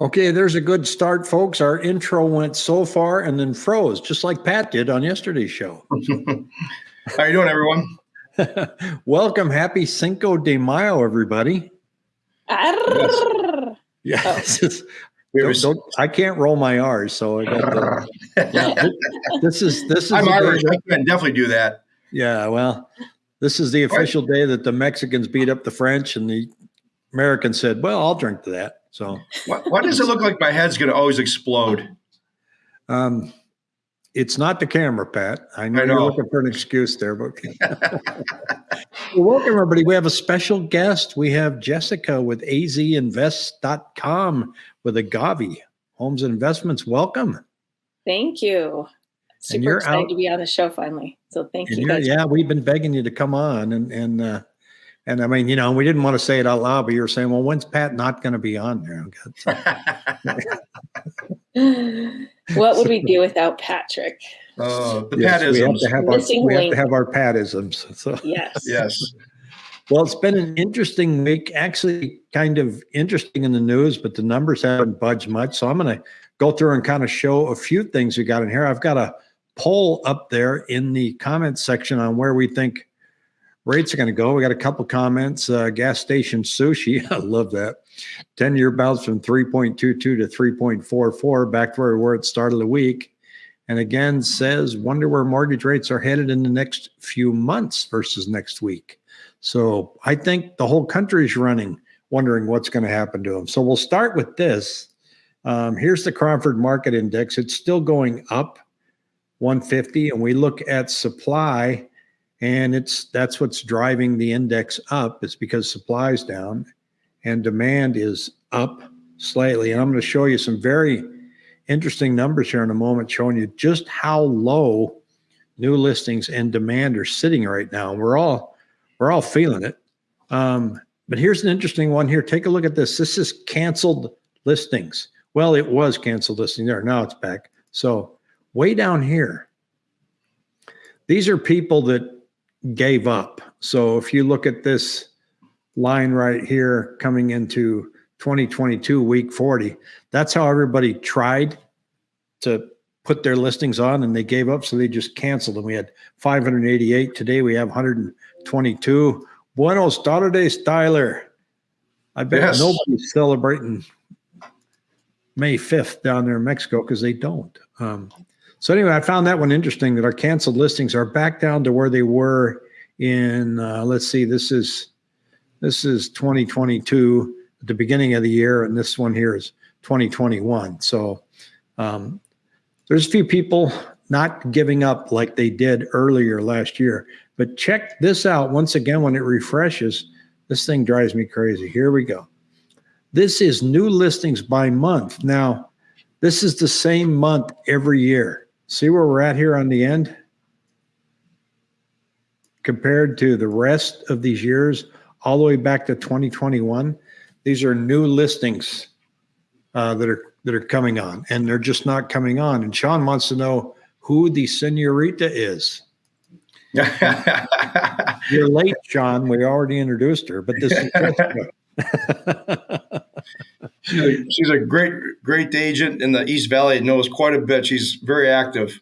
Okay, there's a good start, folks. Our intro went so far and then froze, just like Pat did on yesterday's show. How are you doing, everyone? Welcome, happy Cinco de Mayo, everybody. Yes, oh. We have don't, don't- I can't roll my R's, so I got the, yeah, this is this is I'm Irish. I can definitely do that. yeah. Well, this is the official day that the Mexicans beat up the French, and the Americans said, "Well, I'll drink to that." So. Why, why does it look like my head's going to always explode? Um, it's not the camera, Pat. I know, I you're looking for an excuse there, but well, welcome everybody. We have a special guest. We have Jessica with azinvest.com with Agavi Homes and Investments. Welcome. Thank you. Super you're excited out- to be on the show finally. So thank And you guys. yeah, we've been begging you to come on, and and uh, and I mean, you know, we didn't want to say it out loud, but you were saying, well, when's Pat not going to be on there? what would we do without Patrick? oh, the Yes, we have Patisms. to have our Missing we have to have our Patisms. So. Yes. Yes. Well, it's been an interesting week, actually, kind of interesting in the news, but the numbers haven't budged much. So I'm going to go through and kind of show a few things we got in here. I've got a poll up there in the comments section on where we think rates are going to go. We got a couple comments. Uh, gas station sushi, I love that. 10 year bounce from 3.22 to 3.44, back to where we were at the start of the week. And again, says, wonder where mortgage rates are headed in the next few months versus next week. So I think the whole country is running, wondering what's going to happen to them. So we'll start with this. Um, here's the Cromford Market Index. It's still going up 150, and we look at supply, and it's that's what's driving the index up. It's because supply is down, and demand is up slightly. And I'm going to show you some very interesting numbers here in a moment, showing you just how low new listings and demand are sitting right now. We're all we're all feeling it. Um, but here's an interesting one here. Take a look at this. This is canceled listings. Well, it was canceled listing there. Now it's back. So way down here, these are people that gave up. So if you look at this line right here coming into 2022 week 40, that's how everybody tried to put their listings on and they gave up. So they just canceled them. We had 588. Today we have 122. Buenos tardes, Tyler. I bet Yes. nobody's celebrating May 5th down there in Mexico because they don't. Um, so anyway, I found that one interesting that our canceled listings are back down to where they were in, uh, let's see, this is, this is 2022 at the beginning of the year. And this one here is 2021. So, um, there's a few people not giving up like they did earlier last year. But check this out once again when it refreshes. This thing drives me crazy. Here we go. This is new listings by month. Now, this is the same month every year. See where we're at here on the end? Compared to the rest of these years, all the way back to 2021, these are new listings uh, that are that are coming on, and they're just not coming on. And Sean wants to know who the senorita is. You're late, Sean. We already introduced her, but this is she's, a, she's a great, great agent in the East Valley. Knows quite a bit. She's very active.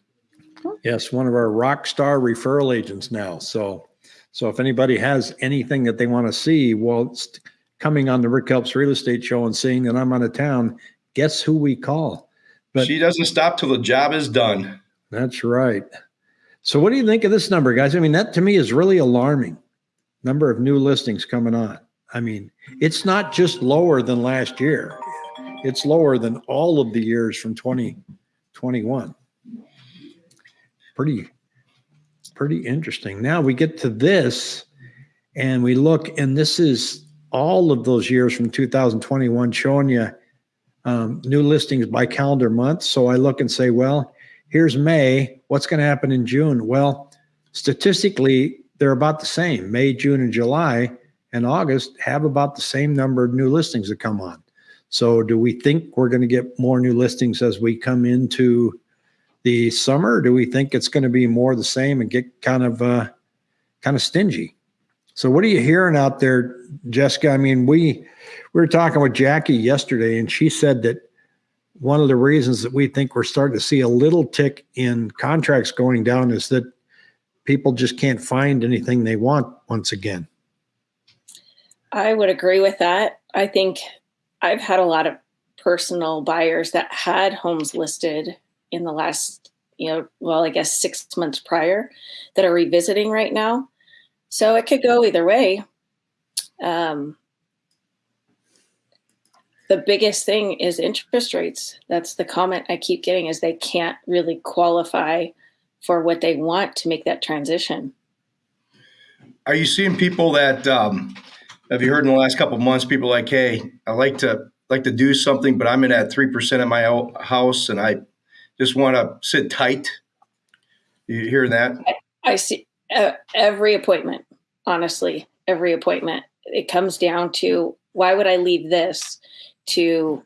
yes, one of our rock star referral agents now. So, so if anybody has anything that they want to see whilst coming on the Rick Helps Real Estate Show and seeing that I'm out of town, guess who we call? But- she doesn't stop till the job is done. That's right. So, what do you think of this number, guys? I mean, that to me is really alarming. Number of new listings coming on. I mean, it's not just lower than last year, it's lower than all of the years from 2021. Pretty, pretty interesting. Now we get to this and we look, and this is all of those years from 2021 showing you um, new listings by calendar month. So I look and say, well, here's May. What's going to happen in June? Well, statistically, they're about the same. May, June, and July and August have about the same number of new listings that come on. So, do we think we're going to get more new listings as we come into the summer? Do we think it's going to be more the same and get kind of uh, kind of stingy? So what are you hearing out there, Jessica? I mean, we we were talking with Jackie yesterday, and she said that one of the reasons that we think we're starting to see a little tick in contracts going down is that people just can't find anything they want once again. I would agree with that. I think I've had a lot of personal buyers that had homes listed in the last, you know, well, I guess six months prior that are revisiting right now. So it could go either way. Um, the biggest thing is interest rates. That's the comment I keep getting is they can't really qualify for what they want to make that transition. Are you seeing people that um, have you heard in the last couple months? People like, hey, I like to like to do something, but I'm in at three percent of my house, and I just want to sit tight. You hear that? I, I see uh, every appointment. Honestly, every appointment. It comes down to why would I leave this to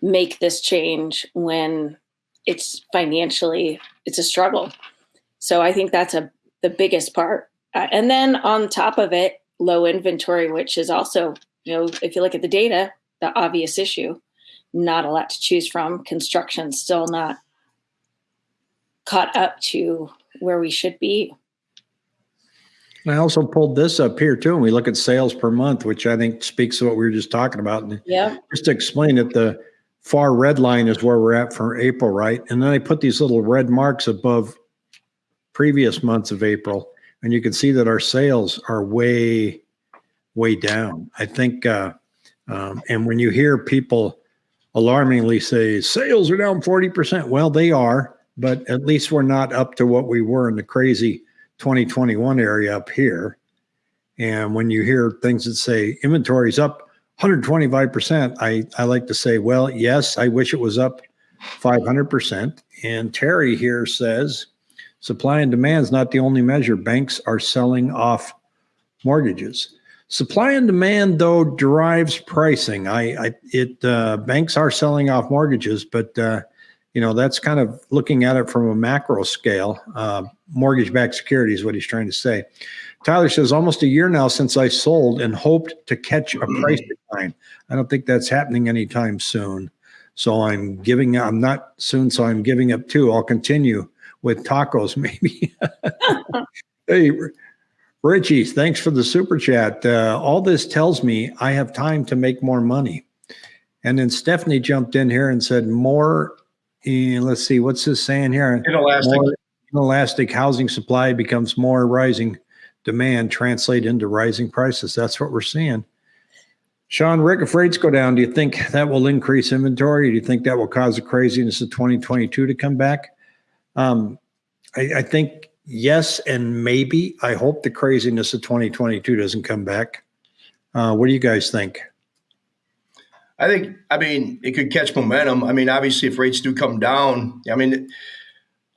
make this change when it's financially it's a struggle. So I think that's a the biggest part. Uh, and then on top of it, low inventory, which is also, you know, if you look at the data, the obvious issue. Not a lot to choose from. Construction still not caught up to where we should be. I also pulled this up here too, and we look at sales per month, which I think speaks to what we were just talking about. And yeah. Just to explain it, the far red line is where we're at for April, right? And then I put these little red marks above previous months of April, and you can see that our sales are way, way down. I think, uh, um, and when you hear people alarmingly say sales are down 40%, well, they are, but at least we're not up to what we were in the crazy 2021 area up here. And when you hear things that say inventory's up 125%, I, I like to say, well, yes, I wish it was up 500%. And Terry here says supply and demand is not the only measure. Banks are selling off mortgages. Supply and demand, though, drives pricing. I, I it uh, banks are selling off mortgages, but uh, you know that's kind of looking at it from a macro scale. Uh, mortgage-backed security is what he's trying to say. Tyler says, almost a year now since I sold and hoped to catch a price decline. I don't think that's happening anytime soon. So I'm giving, I'm not soon, so I'm giving up too. I'll continue with tacos maybe. hey, Richie, thanks for the super chat. Uh, all this tells me I have time to make more money. And then Stephanie jumped in here and said, more, eh, let's see, what's this saying here? Inelastic. More inelastic housing supply becomes more rising demand translate into rising prices. That's what we're seeing. Sean, Rick, if rates go down, do you think that will increase inventory? Do you think that will cause the craziness of 2022 to come back? Um, I, I think yes and maybe. I hope the craziness of 2022 doesn't come back. Uh, what do you guys think? I think, I mean, it could catch momentum. I mean, obviously, if rates do come down, I mean,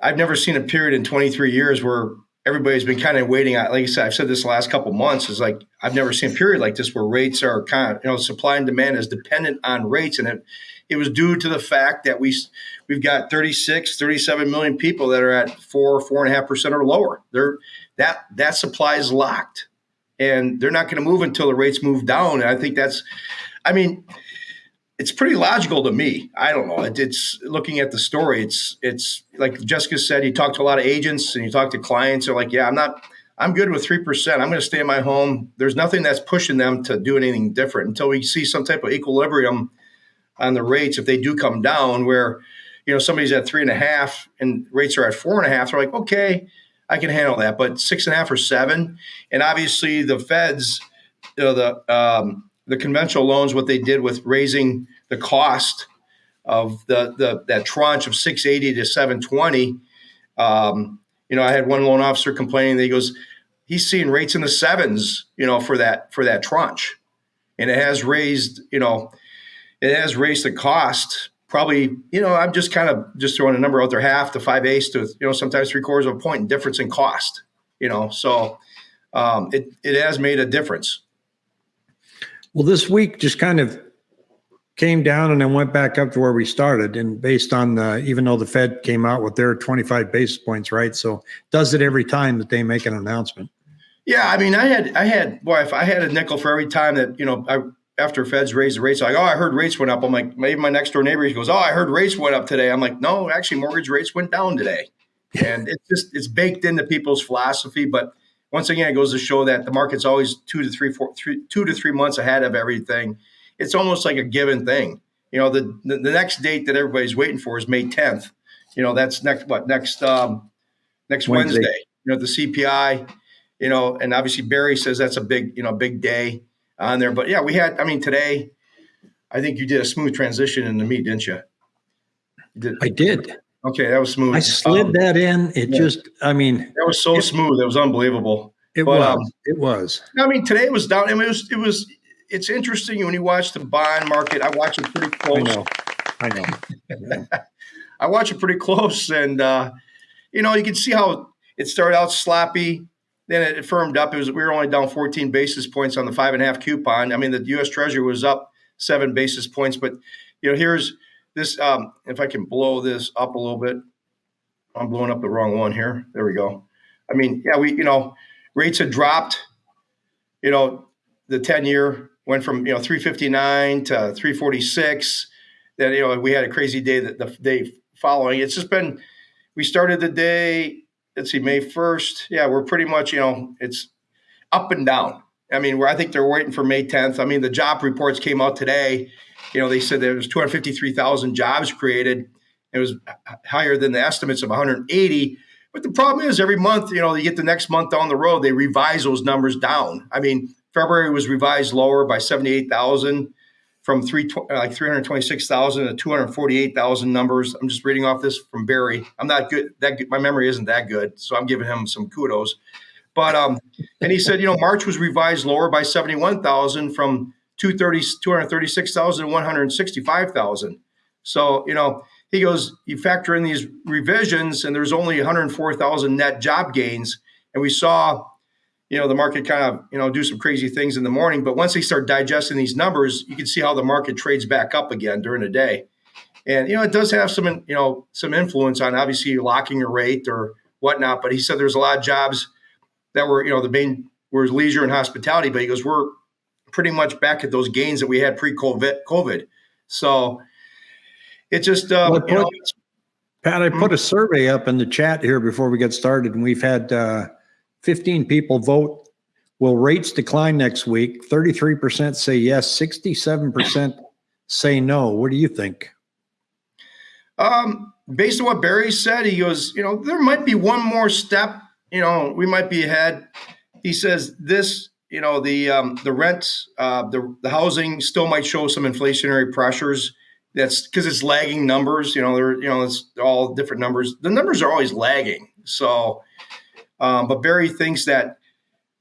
I've never seen a period in 23 years where everybody's been kind of waiting. Like I said, I've said this last couple months is like I've never seen a period like this where rates are kind of you know supply and demand is dependent on rates, and it it was due to the fact that we we've got 36, 37 million people that are at four four and a half percent or lower. They're that that supply is locked, and they're not going to move until the rates move down. And I think that's, I mean it's pretty logical to me. I don't know. It, it's looking at the story. It's it's like Jessica said. You talk to a lot of agents and you talk to clients. They're like, yeah, I'm not. I'm good with three percent. I'm going to stay in my home. There's nothing that's pushing them to do anything different until we see some type of equilibrium on the rates. If they do come down, where you know somebody's at three and a half and rates are at four and a half, they're like, okay, I can handle that. But six and a half or seven, and obviously the Feds, you know, the um, the conventional loans, what they did with raising the cost of the, the that tranche of 680 to 720. Um, you know, I had one loan officer complaining that he goes, he's seeing rates in the sevens, you know, for that for that tranche. And it has raised, you know, it has raised the cost probably, you know, I'm just kind of just throwing a number out there, half to five eighths to, you know, sometimes three quarters of a point difference in cost, you know. So um, it, it has made a difference. Well, this week just kind of came down and then went back up to where we started. And based on uh, even though the Fed came out with their 25 basis points, right? So does it every time that they make an announcement. Yeah, I mean, I had, I had, boy, if I had a nickel for every time that you know, I, after Feds raised the rates, like, oh, I heard rates went up. I'm like, maybe my next door neighbor goes, oh, I heard rates went up today. I'm like, no, actually, mortgage rates went down today, and it's just it's baked into people's philosophy. But once again, it goes to show that the market's always two to three, four, three, two to three months ahead of everything. It's almost like a given thing. You know, the, the, the next date that everybody's waiting for is May 10th. You know, that's next what next um, next Wednesday. Wednesday. You know, the CPI. You know, and obviously Barry says that's a big you know big day on there. But yeah, we had. I mean, today, I think you did a smooth transition in the meet, didn't you? did, I did. Okay, that was smooth. I slid um, that in. It yeah. just, I mean, that was so it, smooth. It was unbelievable. It but, was. Um, it was. I mean, today it was down. I mean, it was. It was. It's interesting when you watch the bond market. I watch it pretty close. I know. I know. I watch it pretty close, and uh, you know, you can see how it started out sloppy. Then it firmed up. It was we were only down 14 basis points on the five and a half coupon. I mean, the U.S. Treasury was up seven basis points, but you know, here's this. Um, if I can blow this up a little bit, I'm blowing up the wrong one here. There we go. I mean, yeah, we you know, rates had dropped. You know, the 10 year went from you know 359 to 346. Then you know we had a crazy day that the day following. It's just been we started the day let's see, May 1st. Yeah, we're pretty much, you know, it's up and down. I mean, where I think they're waiting for May 10th. I mean, the job reports came out today. You know, they said there was 253,000 jobs created. It was higher than the estimates of 180. But the problem is, every month, you know, you get the next month down the road, they revise those numbers down. I mean, February was revised lower by 78,000 from three like 326,000 to 248,000 numbers. I'm just reading off this from Barry. I'm not good. That my memory isn't that good, so I'm giving him some kudos. But um, and he said, you know, March was revised lower by 71,000 from 230 236,000 to 165,000. So you know, he goes, you factor in these revisions, and there's only 104,000 net job gains, and we saw you know the market kind of you know do some crazy things in the morning but once they start digesting these numbers you can see how the market trades back up again during the day. And you know it does have some you know some influence on obviously locking a rate or whatnot but he said there's a lot of jobs that were you know the main were leisure and hospitality but he goes we're pretty much back at those gains that we had pre-covid covid. So it just uh, well, you know, pat i put a survey up in the chat here before we get started and we've had uh 15 people vote. Will rates decline next week? 33% say yes, 67% say no. What do you think? Um, based on what Barry said, he goes, you know, there might be one more step. You know, we might be ahead. He says this, you know, the um, the rent, uh, the the housing still might show some inflationary pressures. That's because it's lagging numbers. You know, they're you know it's all different numbers. The numbers are always lagging. So um, but Barry thinks that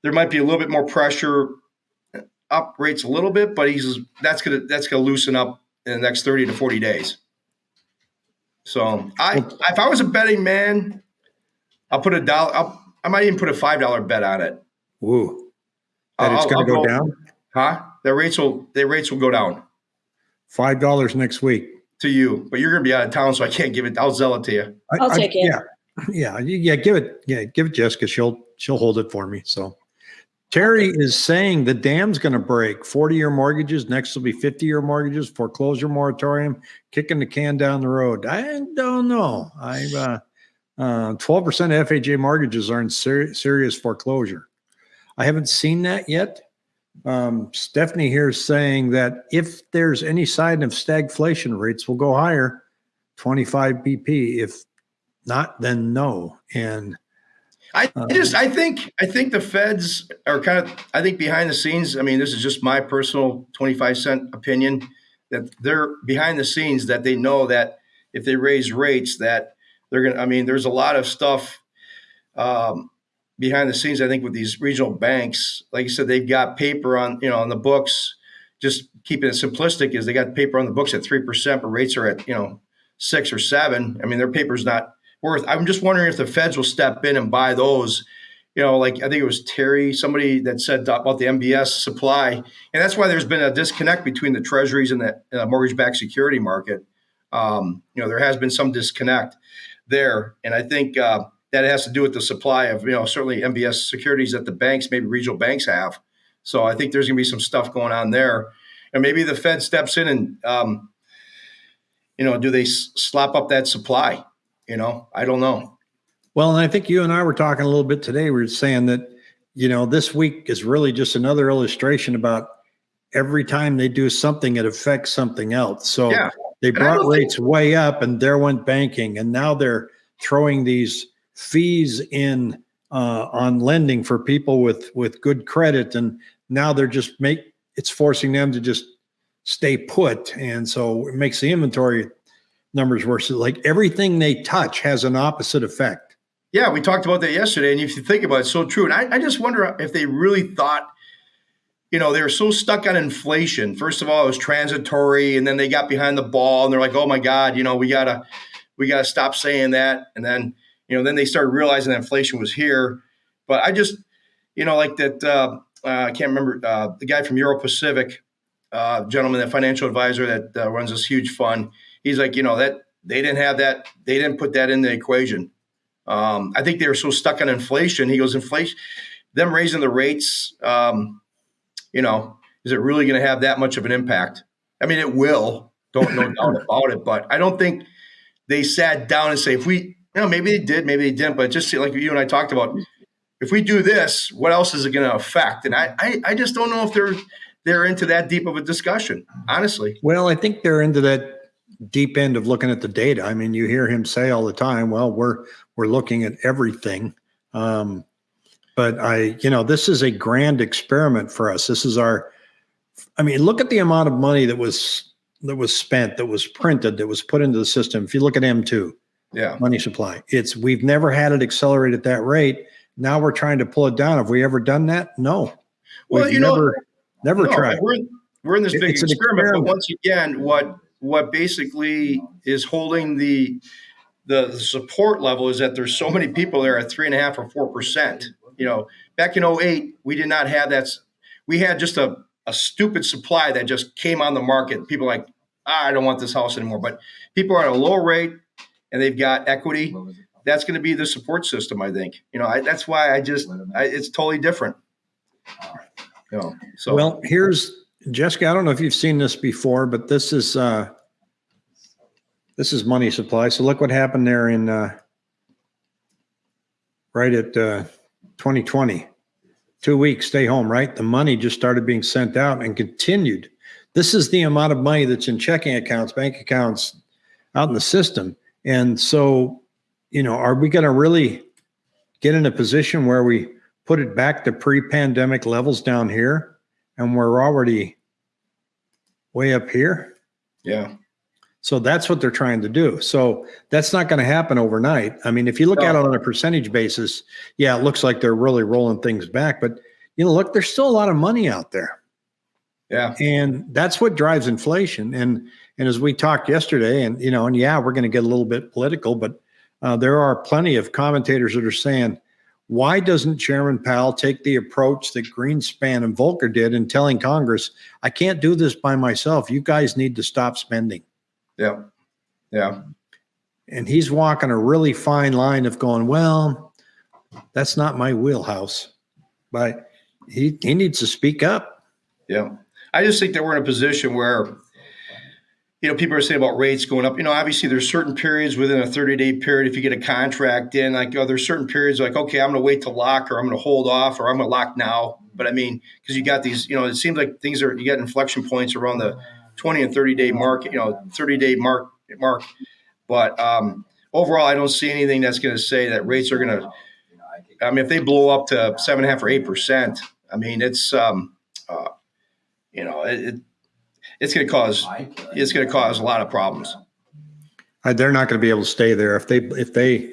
there might be a little bit more pressure up rates a little bit, but he's that's gonna that's gonna loosen up in the next 30 to 40 days. So I if I was a betting man, I'll put a dollar I'll, I might even put a five dollar bet on it. Woo! That I'll, it's gonna go, go, down? Huh? The rates will the rates will go down. Five dollars next week. To you, but you're gonna be out of town, so I can't give it. I'll sell it to you. I'll take I, it. Yeah, yeah, yeah, give it, yeah, give it Jessica. She'll she'll hold it for me. So Terry is saying the dam's going to break. 40 year mortgages. Next will be 50 year mortgages, foreclosure moratorium, kicking the can down the road. I don't know. I, uh, uh, 12% FHA mortgages are in ser- serious foreclosure. I haven't seen that yet. Um, Stephanie here is saying that if there's any sign of stagflation, rates will go higher, 25 BP. If not, then no. And I uh, just I think I think the feds are kind of I think behind the scenes. I mean, this is just my personal twenty five cent opinion that they're behind the scenes that they know that if they raise rates that they're gonna. I mean, there's a lot of stuff um, behind the scenes. I think with these regional banks, like you said, they've got paper on you know on the books. Just keeping it simplistic is they got paper on the books at three percent, but rates are at you know six or seven. I mean, their paper's not worth. I'm just wondering if the feds will step in and buy those. You know, like I think it was Terry, somebody that said about the MBS supply, and that's why there's been a disconnect between the treasuries and the uh, mortgage-backed security market. Um, you know, there has been some disconnect there, and I think uh, that has to do with the supply of, you know, certainly MBS securities that the banks, maybe regional banks have. So I think there's going to be some stuff going on there. And maybe the Fed steps in and, um, you know, do they s- slop up that supply? You know, I don't know. Well, and I think you and I were talking a little bit today. We were saying that, you know, this week is really just another illustration about every time they do something, it affects something else. So Yeah. they brought don't think- rates way up and there went banking. And now they're throwing these fees in uh, on lending for people with, with good credit. And now they're just make, it's forcing them to just stay put. And so it makes the inventory numbers worse. Like everything they touch has an opposite effect. Yeah, we talked about that yesterday, and if you think about it, it's so true. And I, I just wonder if they really thought, you know, they were so stuck on inflation. First of all, it was transitory, and then they got behind the ball, and they're like, "Oh my God, you know, we gotta, we gotta stop saying that." And then, you know, then they started realizing that inflation was here. But I just, you know, like that. Uh, uh, I can't remember uh, the guy from Euro Pacific, uh, gentleman, that financial advisor that uh, runs this huge fund. He's like, you know, that they didn't have that, they didn't put that in the equation. Um, I think they were so stuck on inflation. He goes, inflation, them raising the rates, um, you know, is it really going to have that much of an impact? I mean, it will. Don't no doubt about it. But I don't think they sat down and say, if we, you know, maybe they did, maybe they didn't. But just like you and I talked about, if we do this, what else is it going to affect? And I, I, I just don't know if they're they're into that deep of a discussion. Honestly, Well, I think they're into that deep end of looking at the data. I mean, you hear him say all the time, "Well, we're we're looking at everything." Um, but I, you know, this is a grand experiment for us. This is our. I mean, look at the amount of money that was that was spent, that was printed, that was put into the system. If you look at M two yeah, money supply, it's we've never had it accelerate at that rate. Now we're trying to pull it down. Have we ever done that? No. Well, We've you know, never never No, tried. We're, we're in this big experiment, experiment. but once again, what what basically is holding the the support level is that there's so many people there at three and a half or four percent. You know, back in 08, we did not have that. We had just a, a stupid supply that just came on the market. People like, ah, I don't want this house anymore. But people are at a low rate and they've got equity. That's going to be the support system, I think. You know, I, that's why I just, I, it's totally different. You know, so Well, here's Jessica. I don't know if you've seen this before, but this is uh, this is money supply. So look what happened there in uh, right at uh, 2020. Two weeks, stay home. Right, the money just started being sent out and continued. This is the amount of money that's in checking accounts, bank accounts, out in the system. And so, you know, are we going to really get in a position where we put it back to pre-pandemic levels down here? And we're already way up here. yeah. So that's what they're trying to do. So that's not going to happen overnight. I mean, if you look at it on a percentage basis, yeah, it looks like they're really rolling things back. But you know, look, there's still a lot of money out there, Yeah. and that's what drives inflation. And and as we talked yesterday, and you know, and yeah, we're going to get a little bit political, but uh, there are plenty of commentators that are saying, why doesn't Chairman Powell take the approach that Greenspan and Volcker did in telling Congress, I can't do this by myself. You guys need to stop spending. Yeah. Yeah. And he's walking a really fine line of going, well, that's not my wheelhouse. But he, he needs to speak up. Yeah. I just think that we're in a position where, you know, people are saying about rates going up. You know, obviously there's certain periods within a 30 day period. If you get a contract in, like, oh, there's certain periods like, okay, I'm going to wait to lock or I'm going to hold off or I'm going to lock now. But I mean, because you got these, you know, it seems like things are, you got inflection points around the 20 and 30 day mark, you know, 30 day mark, mark. But um, overall, I don't see anything that's going to say that rates are going to, I mean, if they blow up to seven and a half or eight percent, I mean, it's, um, uh, you know, it, it it's going to cause it's going to cause a lot of problems. Uh, They're not going to be able to stay there. If they, if they,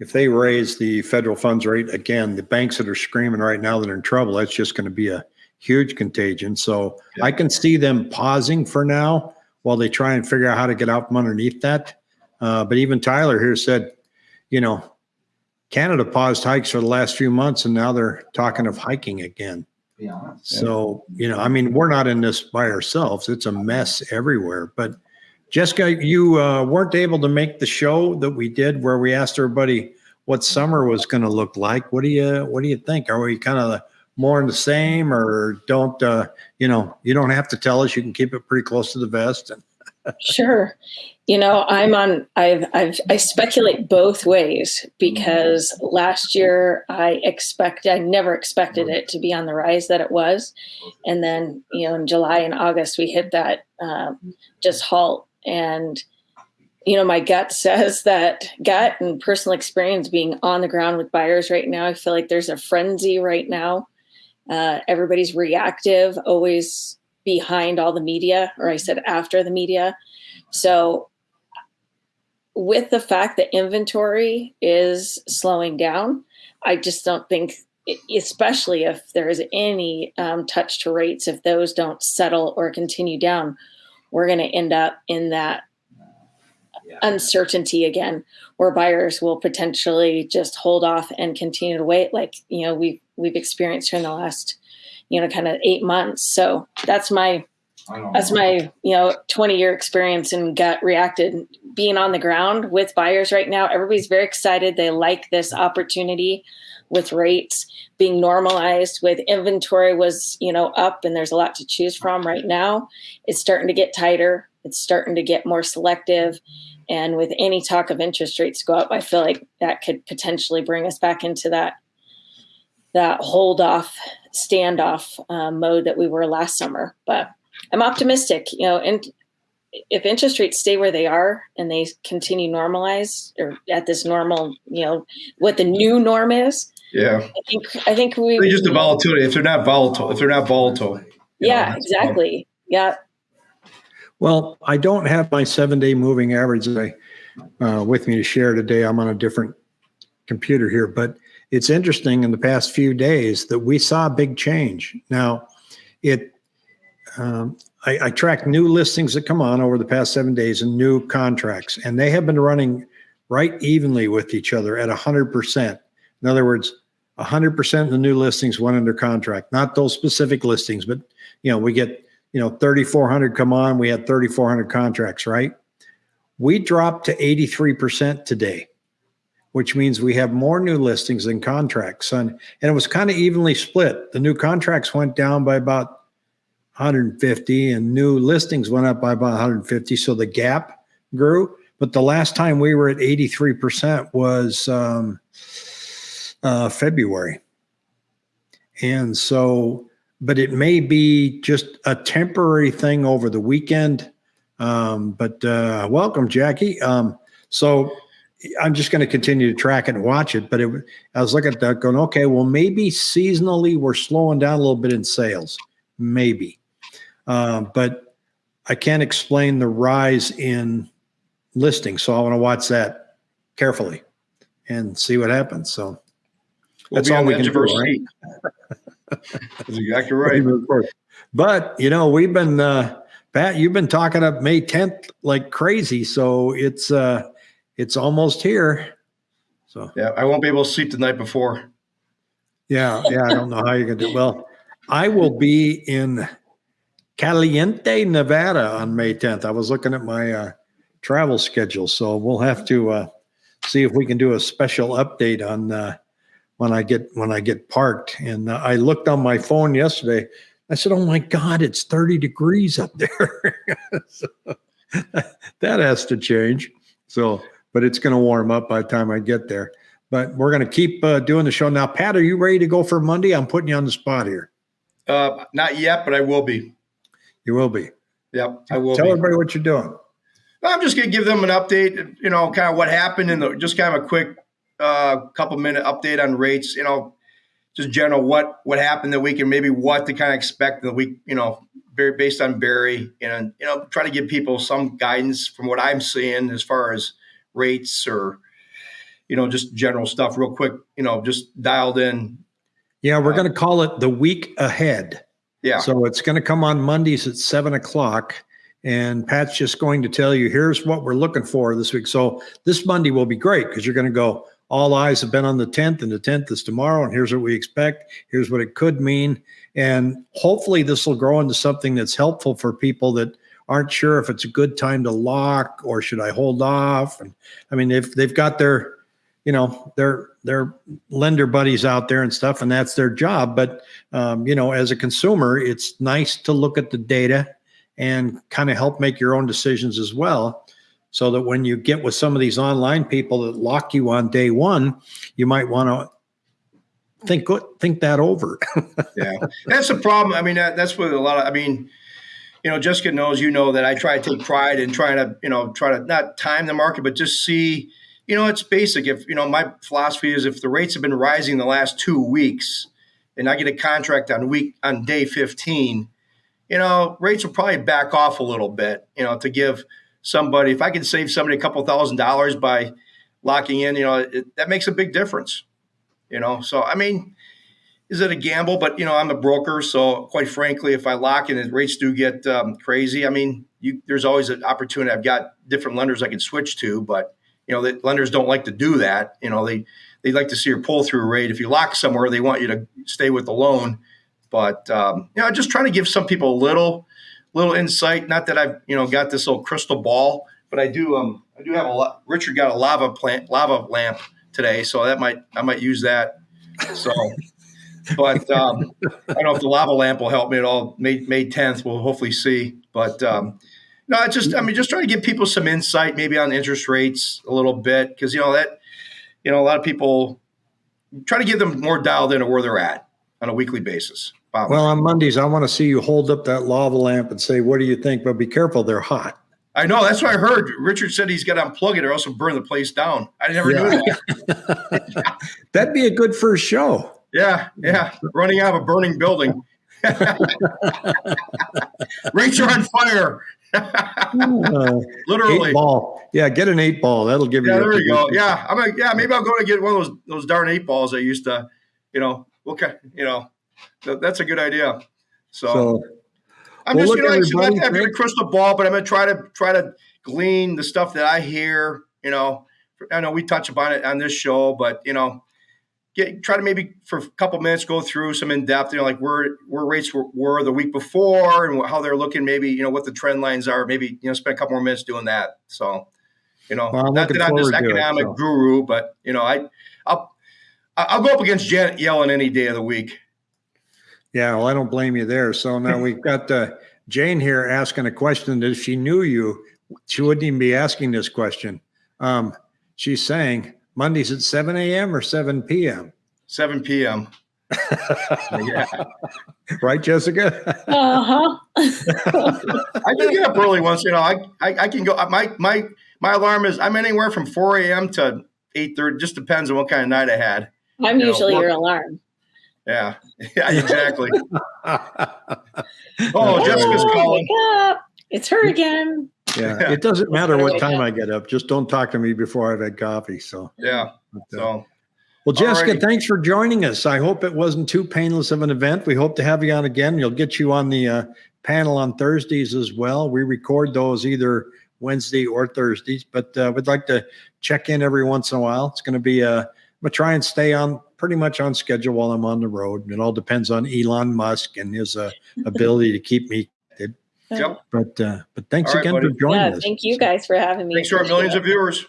if they raise the federal funds rate again, the banks that are screaming right now that are in trouble, that's just going to be a huge contagion. So Yeah. I can see them pausing for now while they try and figure out how to get out from underneath that. Uh, but even Tyler here said, you know, Canada paused hikes for the last few months and now they're talking of hiking again. Be honest. So, you know, I mean, we're not in this by ourselves. It's a mess everywhere. But Jessica, you uh, weren't able to make the show that we did where we asked everybody what summer was going to look like. What do you what do you think? Are we kind of more in the same, or don't uh, you know? You don't have to tell us. You can keep it pretty close to the vest. And sure. You know, I'm on. I've, I've I speculate both ways because last year I expect I never expected it to be on the rise that it was, and then you know in July and August we hit that um, just halt and you know, my gut says that gut and personal experience being on the ground with buyers right now, I feel like there's a frenzy right now. Uh, everybody's reactive, always behind all the media, or I said after the media. So, with the fact that inventory is slowing down, I just don't think, especially if there is any um, touch to rates, if those don't settle or continue down, we're going to end up in that uncertainty again where buyers will potentially just hold off and continue to wait like you know we've we've experienced here in the last you know kind of eight months. So that's my that's my you know 20 year experience and gut reacted being on the ground with buyers right now. Everybody's very excited. They like this opportunity with rates. Being normalized with inventory was you know up and there's a lot to choose from right now. It's starting to get tighter. It's starting to get more selective and with any talk of interest rates go up, I feel like that could potentially bring us back into that that hold off standoff uh, mode that we were last summer. But I'm optimistic, you know, and if interest rates stay where they are and they continue normalize or at this normal, you know, what the new norm is. Yeah. I think I think we They're just the volatility. If they're not volatile, if they're not volatile. Yeah, know, exactly. Yeah. Well, I don't have my seven day moving average uh, with me to share today. I'm on a different computer here, but it's interesting in the past few days that we saw a big change. Now, it um, I, I track new listings that come on over the past seven days and new contracts, and they have been running right evenly with each other at 100%. In other words, 100% of the new listings went under contract, not those specific listings, but you know, we get you know 3400 come on we had 3400 contracts right? We dropped to 83% today which means we have more new listings than contracts and, and it was kind of evenly split. The new contracts went down by about 150 and new listings went up by about 150 so the gap grew but the last time we were at 83% was um, uh, february. And so but it may be just a temporary thing over the weekend. Um, but uh, welcome, Jackie. Um, so I'm just going to continue to track it and watch it. But it, I was looking at that going, okay, well, maybe seasonally we're slowing down a little bit in sales, maybe. Uh, but I can't explain the rise in listings. So I want to watch that carefully and see what happens. So we'll that's all we can do. Right? That's exactly right. But you know, we've been uh, Pat, you've been talking up May 10th like crazy, so it's uh it's almost here. So yeah, I won't be able to sleep the night before. Yeah, yeah, I don't know how you're gonna do. Well, I will be in Caliente, Nevada on May 10th. I was looking at my uh, travel schedule, so we'll have to uh, see if we can do a special update on uh, when I get when I get parked. And uh, I looked on my phone yesterday. I said, "Oh my God, it's 30 degrees up there." so, that has to change. So, but it's going to warm up by the time I get there. But we're going to keep uh, doing the show now. Pat, are you ready to go for Monday? I'm putting you on the spot here. Uh, not yet, but I will be. You will be. Yep, I will. Tell be. everybody what you're doing. I'm just going to give them an update. You know, kind of what happened and the just kind of a quick uh, couple minute update on rates. You know, just general what what happened the week and maybe what to kind of expect the week. You know, very based on Barry and you know try to give people some guidance from what I'm seeing as far as rates or you know just general stuff real quick. You know, just dialed in. Yeah, we're uh, going to call it the week ahead. Yeah. So it's going to come on Mondays at seven o'clock. And Pat's just going to tell you, here's what we're looking for this week. So this Monday will be great because you're going to go, all eyes have been on the 10th, and the 10th is tomorrow. And here's what we expect. Here's what it could mean. And hopefully, this will grow into something that's helpful for people that aren't sure if it's a good time to lock or should I hold off. And I mean, if they've got their you know, they're they're lender buddies out there and stuff, and that's their job. But um, you know, as a consumer, it's nice to look at the data and kind of help make your own decisions as well. So that when you get with some of these online people that lock you on day one, you might want to think think that over. yeah, that's the problem. I mean, that, that's what a lot of. I mean, you know, Jessica knows, you know, that I try to take pride in trying to, you know, try to not time the market, but just see, you know, it's basic. If you know, my philosophy is if the rates have been rising the last two weeks, and I get a contract on week on day fifteen, you know, rates will probably back off a little bit. You know, to give somebody, if I can save somebody a couple thousand dollars by locking in, you know, it, that makes a big difference. You know, so I mean, is it a gamble? But you know, I'm a broker, so quite frankly, if I lock in and rates do get um, crazy, I mean, you, there's always an opportunity. I've got different lenders I can switch to, but you know, the lenders don't like to do that. You know, they they like to see your pull through rate. If you lock somewhere, they want you to stay with the loan. But um, you know, just trying to give some people a little little insight. Not that I've you know got this little crystal ball, but I do. Um, I do have a lot. Richard got a lava plant, lava lamp today, so that might I might use that. So, but um, I don't know if the lava lamp will help me at all. May May tenth, we'll hopefully see. But um, no, I just I mean just trying to give people some insight, maybe on interest rates a little bit, because you know that you know a lot of people try to give them more dialed into where they're at on a weekly basis. Wow. Well, on Mondays, I want to see you hold up that lava lamp and say, "What do you think?" But be careful; they're hot. I know. That's what I heard. Richard said he's got to unplug it or else burn the place down. I never yeah. knew that. That'd be a good first show. Yeah, yeah. Running out of a burning building. Rates are on fire. uh, Literally. Eight ball. Yeah, get an eight ball. That'll give yeah, you. Yeah, there you go. Yeah, I'm like, yeah, maybe I'll go to get one of those those darn eight balls I used to, you know. Okay, you know, that's a good idea. So, so I'm well, just, you know, like, I have a crystal ball, but I'm going to try to try to glean the stuff that I hear. You know, I know we touch upon it on this show, but you know, get try to maybe for a couple minutes go through some in depth. You know, like where where rates were, were the week before and how they're looking. Maybe you know what the trend lines are. Maybe you know spend a couple more minutes doing that. So, you know, well, not that I'm this economic it, so. guru, but you know, I I'll I'll go up against Janet Yellen any day of the week. Yeah, well, I don't blame you there. So now we've got uh, Jane here asking a question that if she knew you, she wouldn't even be asking this question. Um, she's saying Mondays at 7 a.m. or 7 p.m.? 7 p.m. yeah. Right, Jessica? uh-huh. I can get up early once, you know, I, I, I can go, my, my, my alarm is, I'm anywhere from 4 a.m. to 8.30, just depends on what kind of night I had. I'm you usually know, your alarm. Yeah, yeah, exactly. oh, Jessica's calling. It's her again. Yeah, it doesn't matter what time I get up. Just don't talk to me before I've had coffee. So yeah. But, uh, so. Well, Jessica, Alrighty. thanks for joining us. I hope it wasn't too painless of an event. We hope to have you on again. You'll get you on the uh, panel on Thursdays as well. We record those either Wednesday or Thursdays, but uh, we'd like to check in every once in a while. It's going to be, uh, I'm going to try and stay on pretty much on schedule while I'm on the road. It all depends on Elon Musk and his uh, ability to keep me connected. Yep. But uh, but thanks right, again buddy. for joining yeah, us. Thank you guys for having me. Thanks to our millions of viewers.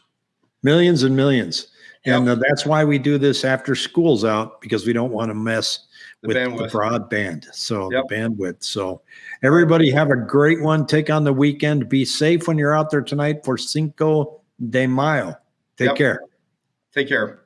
Millions and millions. Yep. And uh, that's why we do this after school's out because we don't want to mess the with bandwidth. the broadband. So yep. the bandwidth. So everybody have a great one. Take on the weekend. Be safe when you're out there tonight for Cinco de Mayo. Take care. Take care.